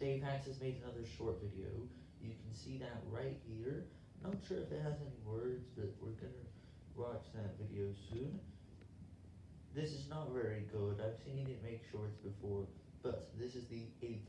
DaveHax has made another short video. You can see that right here. Not sure if it has any words, but we're gonna watch that video soon. This is not very good. I've seen it make shorts before, but this is the eighth.